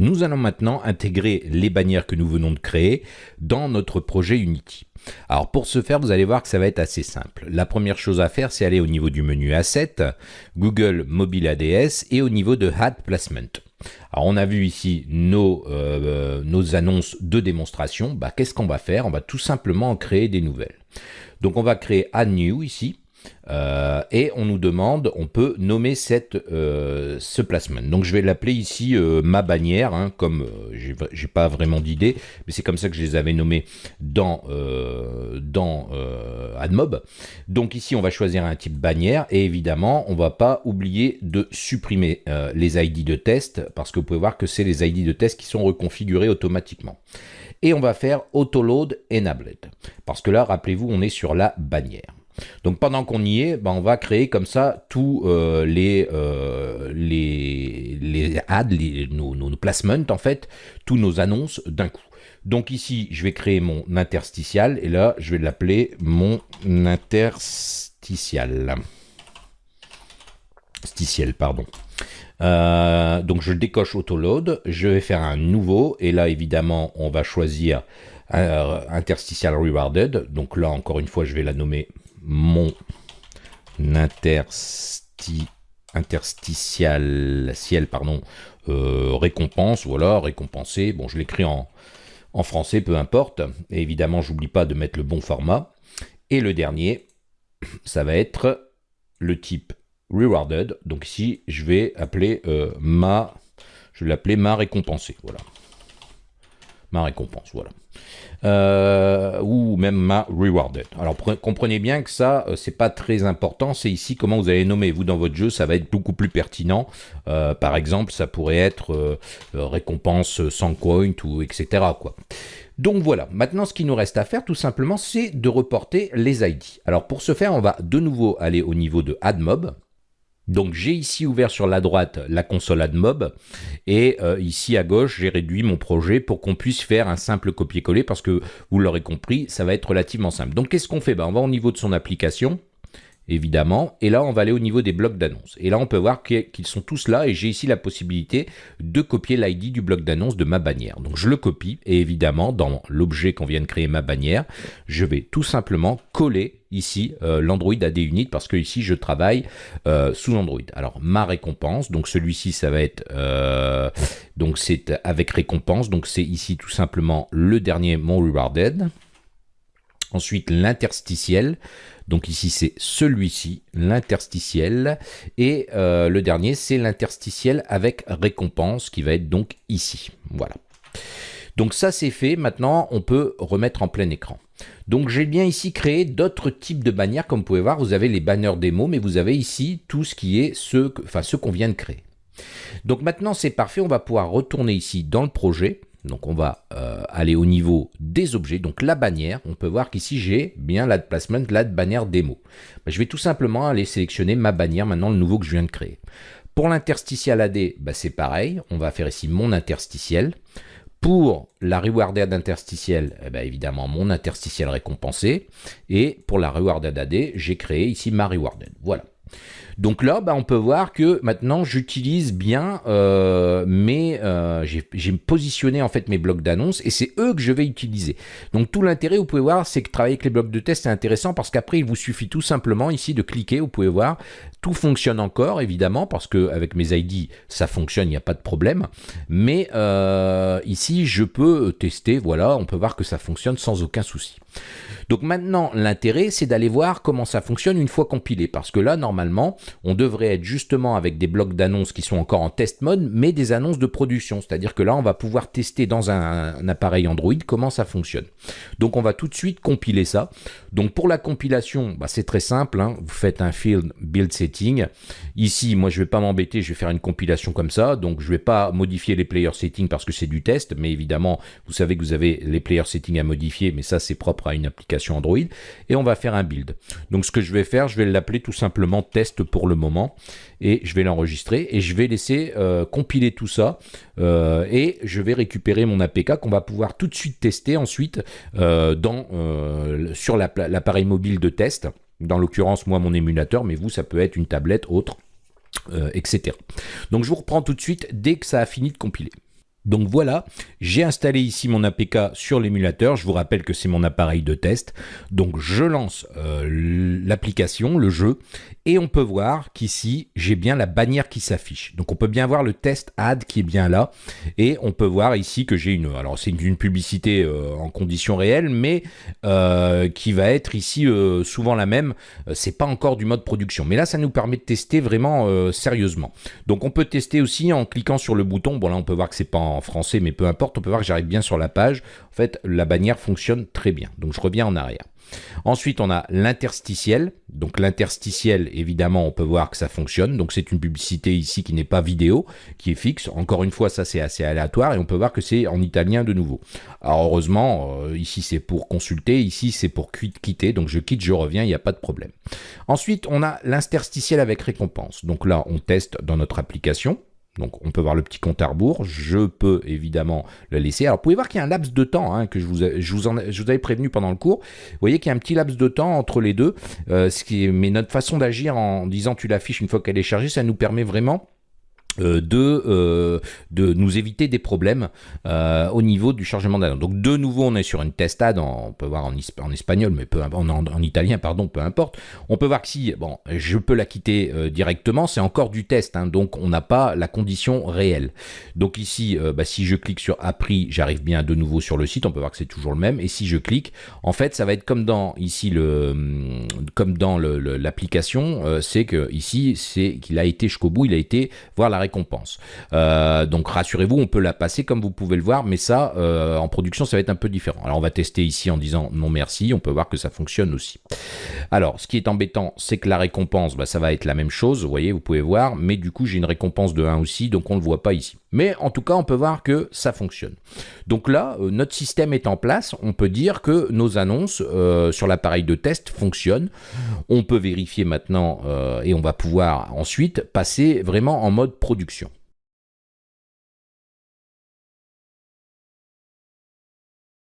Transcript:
Nous allons maintenant intégrer les bannières que nous venons de créer dans notre projet Unity. Alors pour ce faire, vous allez voir que ça va être assez simple. La première chose à faire, c'est aller au niveau du menu Asset, Google Mobile ADS et au niveau de Ad Placement. Alors on a vu ici nos, euh, nos annonces de démonstration. Bah, Qu'est-ce qu'on va faire? On va tout simplement créer des nouvelles. Donc on va créer Add New ici. Euh, et on nous demande, on peut nommer cette, euh, ce placement. Donc je vais l'appeler ici euh, ma bannière, hein, comme j'ai pas vraiment d'idée, mais c'est comme ça que je les avais nommés dans, dans AdMob. Donc ici on va choisir un type bannière et évidemment on va pas oublier de supprimer les ID de test parce que vous pouvez voir que c'est les ID de test qui sont reconfigurés automatiquement. Et on va faire Autoload Enabled parce que là rappelez-vous on est sur la bannière. Donc pendant qu'on y est, ben, on va créer comme ça tous euh, les, euh, les, les ads, nos, nos, placements en fait, tous nos annonces d'un coup. Donc ici, je vais créer mon interstitial et là, je vais l'appeler mon interstitial. Pardon. Euh, donc je décoche autoload, je vais faire un nouveau et là évidemment on va choisir interstitial rewarded. Donc là encore une fois je vais la nommer mon intersti, interstitial ciel, pardon, euh, récompense, voilà, récompensé. Bon, je l'écris en, en français, peu importe. Et évidemment, j'oublie pas de mettre le bon format. Et le dernier, ça va être le type rewarded. Donc ici, je vais appeler euh, ma, je vais l'appeler ma récompensée, voilà. Ma récompense, voilà. Euh, ou même ma rewarded. Alors comprenez bien que ça, euh, c'est pas très important, c'est ici comment vous allez nommer. Vous, dans votre jeu, ça va être beaucoup plus pertinent. Euh, par exemple, ça pourrait être récompense sans coin ou etc. Quoi. Donc voilà, maintenant ce qui nous reste à faire tout simplement, c'est de reporter les ID. Alors pour ce faire, on va de nouveau aller au niveau de AdMob. Donc j'ai ici ouvert sur la droite la console AdMob et euh, ici à gauche j'ai réduit mon projet pour qu'on puisse faire un simple copier-coller parce que vous l'aurez compris ça va être relativement simple. Donc qu'est-ce qu'on fait? Ben, On va au niveau de son application évidemment. Et là, on va aller au niveau des blocs d'annonces. Et là, on peut voir qu'ils sont tous là et j'ai ici la possibilité de copier l'ID du bloc d'annonce de ma bannière. Donc, je le copie et évidemment, dans l'objet qu'on vient de créer, ma bannière, je vais tout simplement coller ici euh, l'Android AD Unit parce que ici, je travaille euh, sous Android. Alors, ma récompense, donc celui-ci, ça va être... Euh, donc, c'est avec récompense. Donc, c'est ici tout simplement le dernier, mon rewarded. Ensuite, l'interstitiel. Donc ici, c'est celui-ci, l'interstitiel. Et euh, le dernier, c'est l'interstitiel avec récompense qui va être donc ici. Voilà. Donc ça, c'est fait. Maintenant, on peut remettre en plein écran. Donc j'ai bien ici créé d'autres types de bannières. Comme vous pouvez voir, vous avez les banners démo, mais vous avez ici tout ce qui est ce, enfin, ce qu'on vient de créer. Donc maintenant, c'est parfait. On va pouvoir retourner ici dans le projet. Donc on va euh, aller au niveau des objets, donc la bannière. On peut voir qu'ici j'ai bien la placement, la bannière démo. Je vais tout simplement aller sélectionner ma bannière, maintenant le nouveau que je viens de créer. Pour l'interstitiel AD, bah, c'est pareil. On va faire ici mon interstitiel. Pour la rewarded interstitiel, eh ben, évidemment mon interstitiel récompensé. Et pour la rewarded AD, j'ai créé ici ma rewarded. Voilà. Donc là, bah, on peut voir que maintenant j'utilise bien euh, mes, euh, j'ai positionné en fait mes blocs d'annonces et c'est eux que je vais utiliser. Donc tout l'intérêt, vous pouvez voir, c'est que travailler avec les blocs de test est intéressant parce qu'après il vous suffit tout simplement ici de cliquer. Vous pouvez voir, tout fonctionne encore évidemment parce que avec mes ID ça fonctionne, il n'y a pas de problème. Mais euh, ici je peux tester, voilà, on peut voir que ça fonctionne sans aucun souci. Donc maintenant, l'intérêt, c'est d'aller voir comment ça fonctionne une fois compilé. Parce que là, normalement, on devrait être justement avec des blocs d'annonces qui sont encore en test mode, mais des annonces de production. C'est-à-dire que là, on va pouvoir tester dans un, appareil Android comment ça fonctionne. Donc on va tout de suite compiler ça. Donc pour la compilation, bah, c'est très simple. Hein. Vous faites un field build setting. Ici, moi, je ne vais pas m'embêter, je vais faire une compilation comme ça. Donc je ne vais pas modifier les player settings parce que c'est du test. Mais évidemment, vous savez que vous avez les player settings à modifier, mais ça, c'est propre à une application Android et on va faire un build. Donc ce que je vais faire, je vais l'appeler tout simplement test le moment et je vais l'enregistrer et je vais laisser euh, compiler tout ça euh, et je vais récupérer mon APK qu'on va pouvoir tout de suite tester ensuite euh, dans, sur l'appareil mobile de test. Dans l'occurrence, moi, mon émulateur, mais vous, ça peut être une tablette, autre, etc. Donc je vous reprends tout de suite dès que ça a fini de compiler. Donc voilà, j'ai installé ici mon APK sur l'émulateur. Je vous rappelle que c'est mon appareil de test. Donc je lance euh, l'application, le jeu, et on peut voir qu'ici, j'ai bien la bannière qui s'affiche. Donc on peut bien voir le test ad qui est bien là. Et on peut voir ici que j'ai une... Alors c'est une, publicité euh, en conditions réelles, mais euh, qui va être ici souvent la même. c'est pas encore du mode production. Mais là, ça nous permet de tester vraiment sérieusement. Donc on peut tester aussi en cliquant sur le bouton. Bon là, on peut voir que c'est pas en français, mais peu importe, on peut voir que j'arrive bien sur la page. En fait, la bannière fonctionne très bien. Donc je reviens en arrière. Ensuite, on a l'interstitiel. Donc l'interstitiel, évidemment, on peut voir que ça fonctionne. Donc c'est une publicité ici qui n'est pas vidéo, qui est fixe. Encore une fois, ça c'est assez aléatoire et on peut voir que c'est en italien de nouveau. Alors heureusement, euh, ici c'est pour consulter, ici c'est pour quitter. Donc je quitte, je reviens, il n'y a pas de problème. Ensuite, on a l'interstitiel avec récompense. Donc là, on teste dans notre application. Donc on peut voir le petit compte à rebours, je peux évidemment le laisser. Alors vous pouvez voir qu'il y a un laps de temps hein, que je vous, je, vous avais prévenu pendant le cours. Vous voyez qu'il y a un petit laps de temps entre les deux. Euh, ce qui est, mais notre façon d'agir en disant tu l'affiches une fois qu'elle est chargée, ça nous permet vraiment de, euh, de nous éviter des problèmes euh, au niveau du chargement d'annonce. Donc de nouveau, on est sur une testade, on peut voir en, espagnol, mais peu, en, en, italien, pardon, peu importe. On peut voir que si, bon, je peux la quitter directement, c'est encore du test, hein, donc on n'a pas la condition réelle. Donc ici, bah, si je clique sur appris, j'arrive bien de nouveau sur le site, on peut voir que c'est toujours le même, et si je clique, en fait, ça va être comme dans ici le, comme dans l'application, c'est que ici, c'est qu'il a été jusqu'au bout, il a été voir la récompense. Euh, donc rassurez-vous, on peut la passer comme vous pouvez le voir, mais ça, euh, en production, ça va être un peu différent. Alors on va tester ici en disant non merci, on peut voir que ça fonctionne aussi. Alors, ce qui est embêtant, c'est que la récompense, bah, ça va être la même chose, vous voyez, vous pouvez voir, mais du coup, j'ai une récompense de 1 aussi, donc on ne le voit pas ici. Mais en tout cas, on peut voir que ça fonctionne. Donc là, euh, notre système est en place, on peut dire que nos annonces sur l'appareil de test fonctionnent. On peut vérifier maintenant et on va pouvoir ensuite passer vraiment en mode production.